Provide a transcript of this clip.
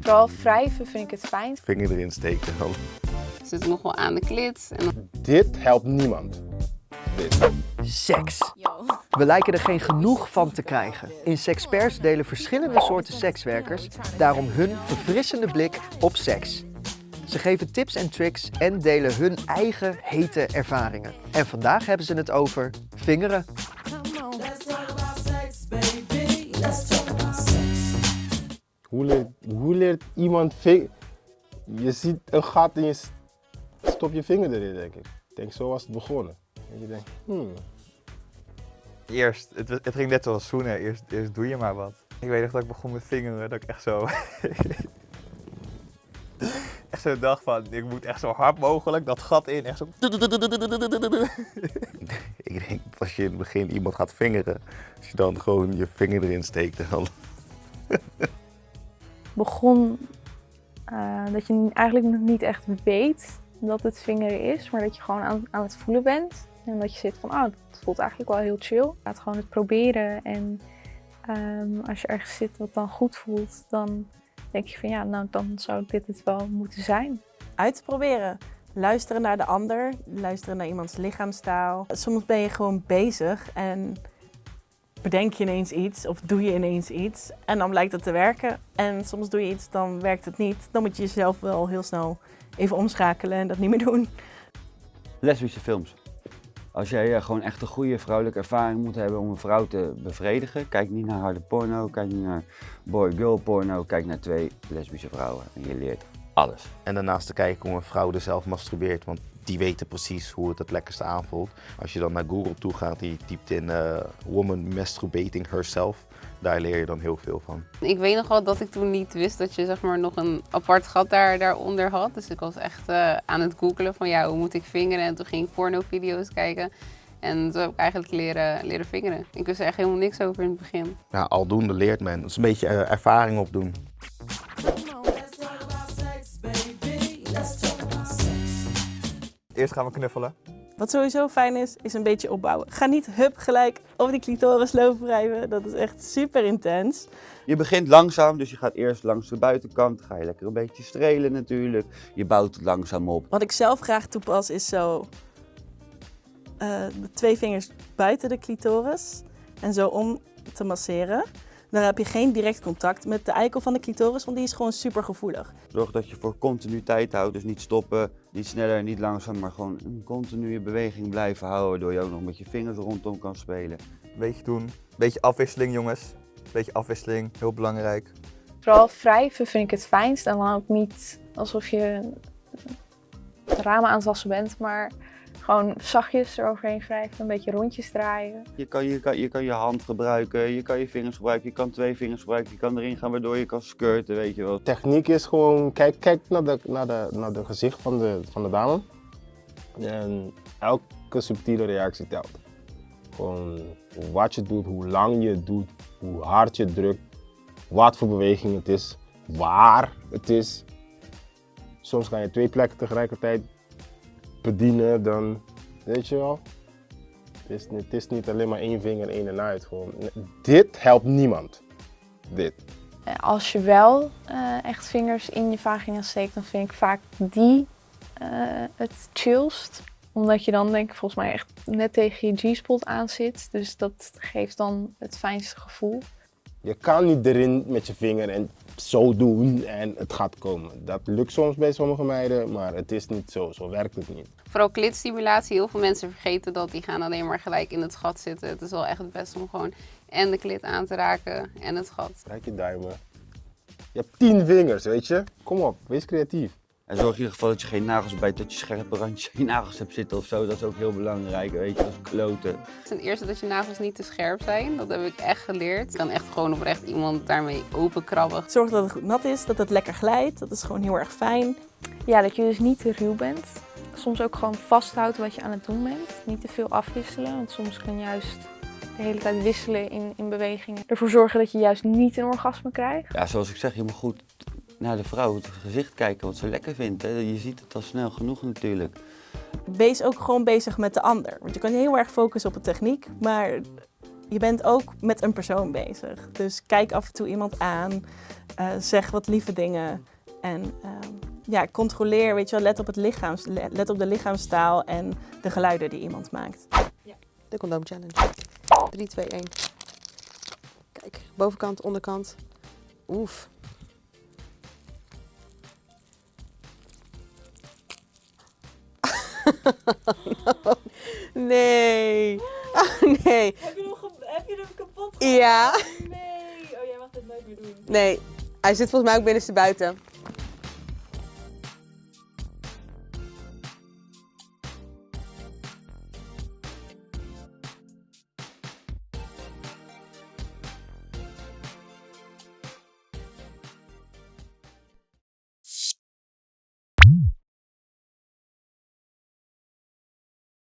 Vooral wrijven vind ik het fijn. Vinger erin steken dan. Het zit nog wel aan de klit. En Dit helpt niemand. Dit. Seks. We lijken er geen genoeg van te krijgen. In Sexperts delen verschillende soorten sekswerkers daarom hun verfrissende blik op seks. Ze geven tips en tricks en delen hun eigen hete ervaringen. En vandaag hebben ze het over vingeren. Hoe leert, hoe leert iemand ving... Je ziet een gat en je stop je vinger erin, denk ik. Ik denk, zo was het begonnen. En je denkt, hmm. Eerst, het, het ging net zoals zoenen, eerst, eerst doe je maar wat. Ik weet nog dat ik begon met vingeren, dat ik echt zo... echt zo dacht van, ik moet echt zo hard mogelijk dat gat in, echt zo... Ik denk dat als je in het begin iemand gaat vingeren, als je dan gewoon je vinger erin steekt en dan... begon eh, dat je eigenlijk nog niet echt weet dat het vingeren is, maar dat je gewoon aan, aan het voelen bent. En dat je zit van, oh, het voelt eigenlijk wel heel chill. Laat gewoon het proberen en ehm, als je ergens zit wat dan goed voelt, dan denk je van ja, nou dan zou dit het wel moeten zijn. uit te proberen. Luisteren naar de ander, luisteren naar iemands lichaamstaal. Soms ben je gewoon bezig en bedenk je ineens iets of doe je ineens iets en dan blijkt het te werken. En soms doe je iets, dan werkt het niet. Dan moet je jezelf wel heel snel even omschakelen en dat niet meer doen. lesbische films. Als jij eh, gewoon echt een goede vrouwelijke ervaring moet hebben om een vrouw te bevredigen, kijk niet naar harde porno, kijk niet naar boy-girl porno, kijk naar twee lesbische vrouwen en je leert alles. En daarnaast te kijken hoe een vrouw er zelf masturbeert, want die weten precies hoe het het lekkerste aanvoelt. Als je dan naar Google toe gaat je typt in eh, woman masturbating herself, daar leer je dan heel veel van. Ik weet nog wel dat ik toen niet wist dat je zeg maar, nog een apart gat daar, daaronder had. Dus ik was echt eh, aan het googelen van ja, hoe moet ik vingeren? En toen ging ik pornovideo's kijken. En toen heb ik eigenlijk leren, leren vingeren. Ik wist er echt helemaal niks over in het begin. Ja, aldoende leert men. Het is een beetje eh, ervaring opdoen. Eerst gaan we knuffelen. Wat sowieso fijn is, is een beetje opbouwen. Ga niet hup gelijk op die clitoris lopen wrijven. Dat is echt super intens. Je begint langzaam, dus je gaat eerst langs de buitenkant, ga je lekker een beetje strelen natuurlijk. Je bouwt het langzaam op. Wat ik zelf graag toepas is zo eh, de twee vingers buiten de clitoris en zo om te masseren. Dan heb je geen direct contact met de eikel van de clitoris, want die is gewoon super gevoelig. Zorg dat je voor continuïteit houdt, dus niet stoppen, niet sneller, niet langzaam, maar gewoon een continue beweging blijven houden, waardoor je ook nog met je vingers rondom kan spelen. Beetje doen. Beetje afwisseling jongens. Beetje afwisseling, heel belangrijk. Vooral wrijven vind ik het fijnst en dan ook niet alsof je ramen aan het wassen bent, maar gewoon zachtjes eroverheen wrijven, een beetje rondjes draaien. Je kan je, kan, je kan je hand gebruiken, je kan je vingers gebruiken, je kan twee vingers gebruiken, je kan erin gaan waardoor je kan skirten, weet je wel. Techniek is gewoon, kijk, kijk naar, de, naar, de, naar de gezicht van de, van de dame. En elke subtiele reactie telt. Gewoon wat je doet, hoe lang je het doet, hoe hard je drukt, wat voor beweging het is, waar het is. Soms kan je twee plekken tegelijkertijd bedienen, dan weet je wel. Het is, niet- het is niet alleen maar één vinger in en uit. Gewoon. Dit helpt niemand. Dit. Eh, Als je wel eh, echt vingers in je vagina steekt, dan vind ik vaak die eh, het chillst. Omdat je dan denk ik volgens mij echt net tegen je G-spot aan zit. Dus dat geeft dan het fijnste gevoel. Je kan niet erin met je vinger en zo doen en het gaat komen. Dat lukt soms bij sommige meiden, maar het is niet zo. Zo werkt het niet. Vooral klitstimulatie. Heel veel mensen vergeten dat. Die gaan alleen maar gelijk in het gat zitten. Het is wel echt het beste om gewoon en de klit aan te raken en het gat. Kijk je duimen. Je hebt tien vingers, weet je? Kom op, wees creatief. En zorg in ieder geval dat je geen nagels bijt, dat je scherpe randjes in je nagels hebt zitten of zo. Dat is ook heel belangrijk, weet je, dat is kloten. Ten eerste dat je nagels niet te scherp zijn. Dat heb ik echt geleerd. Je kan echt gewoon oprecht iemand daarmee openkrabben. Zorg dat het goed nat is, dat het lekker glijdt. Dat is gewoon heel erg fijn. Ja, dat je dus niet te ruw bent. Soms ook gewoon vasthouden wat je aan het doen bent. Niet te veel afwisselen, want soms kan juist de hele tijd wisselen in, in bewegingen. Ervoor zorgen dat je juist niet een orgasme krijgt. Ja, zoals ik zeg, je moet goed naar de vrouw het gezicht kijken wat ze lekker vindt. Hè. Je ziet het al snel genoeg natuurlijk. wees ook gewoon bezig met de ander. Want je kan heel erg focussen op de techniek, maar je bent ook met een persoon bezig. Dus kijk af en toe iemand aan, eh, zeg wat lieve dingen en ehm, ja, controleer, weet je wel, let op, het lichaams, let op de lichaamstaal en de geluiden die iemand maakt. De condoom challenge. 3, 2, 1. Kijk, bovenkant, onderkant. Oef. No. Nee. Oh, nee. Heb je hem, heb je hem kapot Ja. Nee. Oh, jij mag dit nooit meer doen. Nee. Hij zit volgens mij ook binnenste buiten.